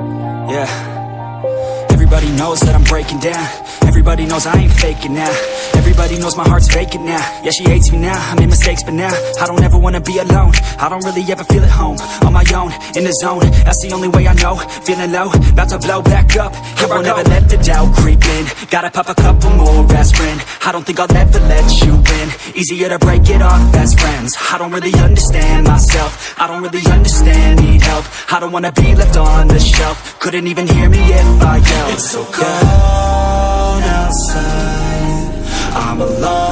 Yeah. Everybody knows that I'm breaking down. Everybody knows I ain't faking now. Everybody knows my heart's vacant now. Yeah, she hates me now, I made mistakes but now I don't ever wanna be alone. I don't really ever feel at home On my own, in the zone. That's the only way I know. Feeling low, about to blow back up. Here I won't ever let the doubt creep in. Gotta pop a couple more aspirin. I don't think I'll ever let you in. Easier to break it off best friends I don't really understand myself. I don't really understand, need help. I don't wanna be left on the shelf. Couldn't even hear me if I yelled. It's so cold outside. I'm alone